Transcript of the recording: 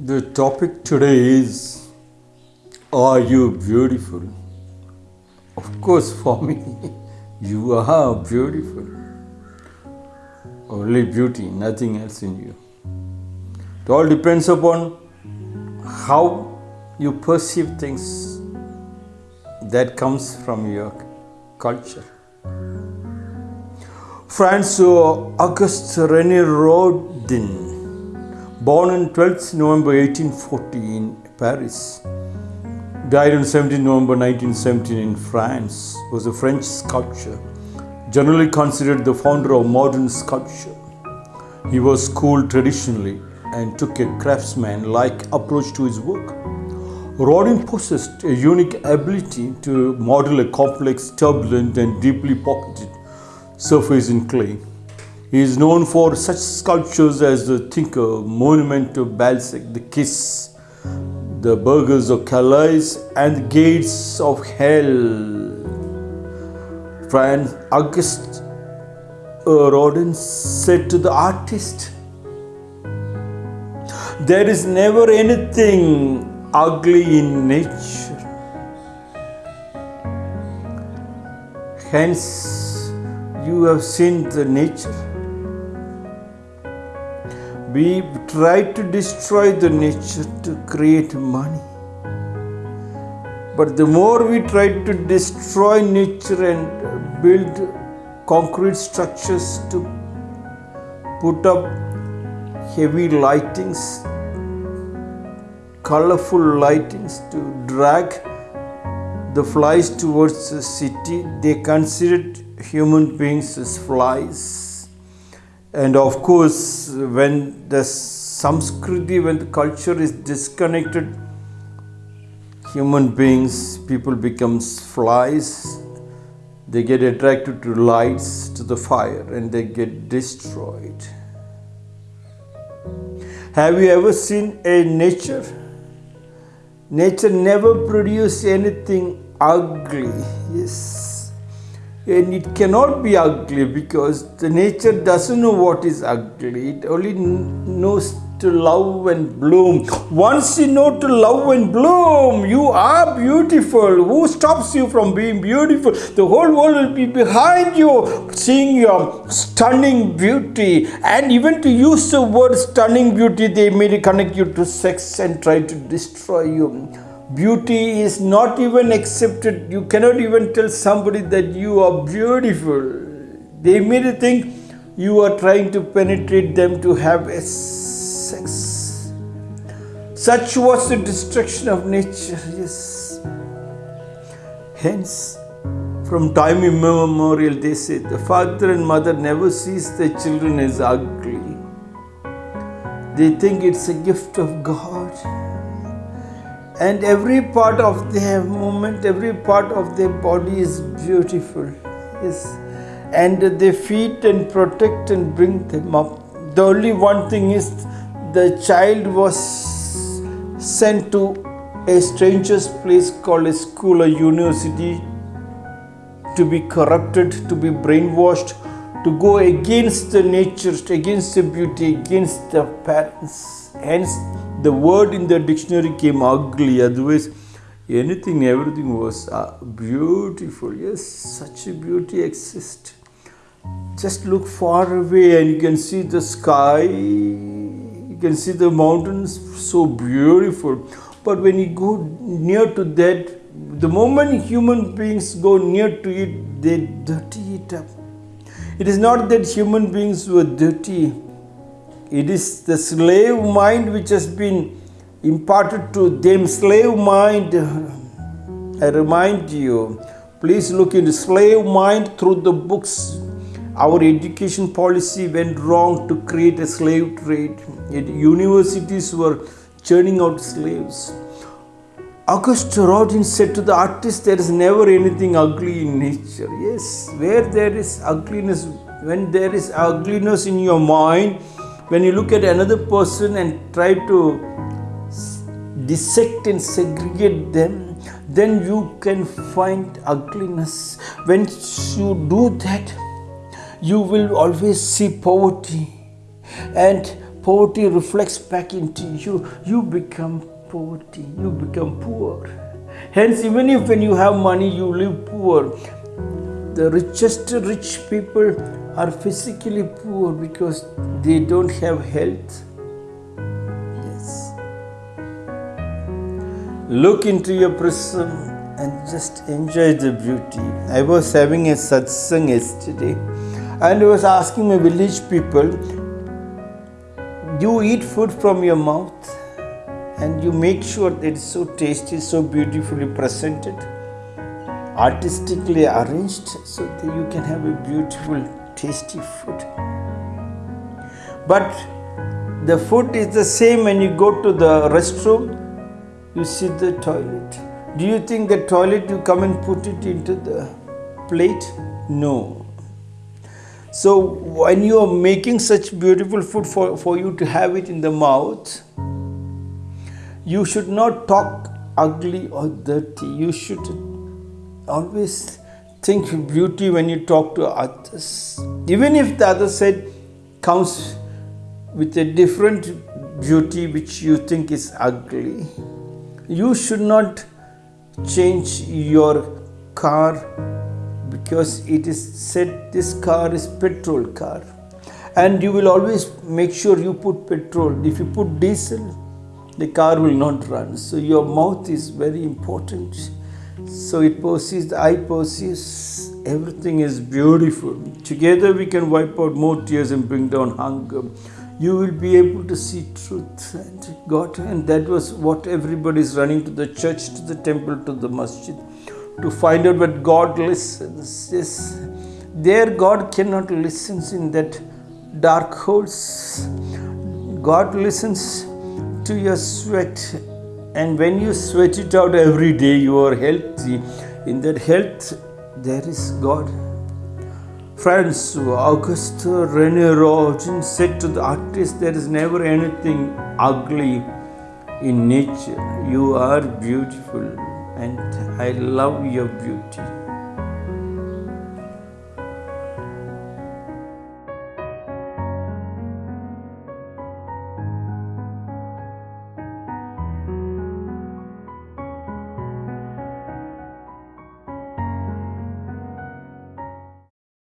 The topic today is Are you beautiful? Of course, for me, you are beautiful. Only beauty, nothing else in you. It all depends upon how you perceive things that comes from your culture. Francois Auguste René Rodin, born on 12th November 1840 in Paris, died on 17 November 1917 in France, was a French sculptor, generally considered the founder of modern sculpture. He was schooled traditionally and took a craftsman-like approach to his work. Rodin possessed a unique ability to model a complex, turbulent, and deeply pocketed surface in clay. He is known for such sculptures as the Thinker, Monument of Balzac, the Kiss, the Burghers of Calais, and the Gates of Hell. Franz August Rodin said to the artist, There is never anything ugly in nature. Hence, you have seen the nature. We try to destroy the nature to create money. But the more we try to destroy nature and build concrete structures to put up heavy lightings, colorful lightings to drag the flies towards the city, they considered human beings as flies. And of course, when the samskriti, when the culture is disconnected, human beings, people becomes flies. They get attracted to lights, to the fire, and they get destroyed. Have you ever seen a nature? Nature never produces anything ugly. Yes. And it cannot be ugly because the nature doesn't know what is ugly. It only knows to love and bloom. Once you know to love and bloom, you are beautiful. Who stops you from being beautiful? The whole world will be behind you, seeing your stunning beauty. And even to use the word stunning beauty, they may connect you to sex and try to destroy you. Beauty is not even accepted. You cannot even tell somebody that you are beautiful. They may think you are trying to penetrate them to have a sex. Such was the destruction of nature, yes. Hence, from time immemorial, they say the father and mother never sees their children as ugly. They think it's a gift of God. And every part of their movement, every part of their body is beautiful. Yes. And they feed and protect and bring them up. The only one thing is the child was sent to a stranger's place called a school or university to be corrupted, to be brainwashed, to go against the nature, against the beauty, against the parents. Hence, the word in the dictionary came ugly, otherwise, anything, everything was uh, beautiful. Yes, such a beauty exists. Just look far away and you can see the sky, you can see the mountains, so beautiful. But when you go near to that, the moment human beings go near to it, they dirty it up. It is not that human beings were dirty, it is the slave mind which has been imparted to them. Slave mind, I remind you, please look into slave mind through the books. Our education policy went wrong to create a slave trade. Yet universities were churning out slaves. Auguste Rodin said to the artist, There is never anything ugly in nature. Yes, where there is ugliness, when there is ugliness in your mind, when you look at another person and try to dissect and segregate them, then you can find ugliness. When you do that, you will always see poverty. And poverty reflects back into you. You become poverty, you become poor. Hence, even if when you have money, you live poor. The richest rich people are physically poor because they don't have health. Yes. Look into your prism and just enjoy the beauty. I was having a satsang yesterday and I was asking my village people, you eat food from your mouth and you make sure that it's so tasty, so beautifully presented, artistically arranged, so that you can have a beautiful, tasty food. But the food is the same when you go to the restroom, you see the toilet. Do you think the toilet you come and put it into the plate? No. So when you are making such beautiful food for, for you to have it in the mouth, you should not talk ugly or dirty. You should always think beauty when you talk to others. Even if the other side comes with a different beauty which you think is ugly, you should not change your car because it is said this car is petrol car. And you will always make sure you put petrol. If you put diesel the car will not run. So your mouth is very important so it the eye perceives everything is beautiful together we can wipe out more tears and bring down hunger you will be able to see truth and god and that was what everybody is running to the church to the temple to the masjid to find out what God listens. Yes, there God cannot listen in that dark holes. God listens to your sweat, and when you sweat it out every day, you are healthy. In that health, there is God. Friends, Auguste Rene Rodin said to the artist, There is never anything ugly in nature. You are beautiful and I love your beauty.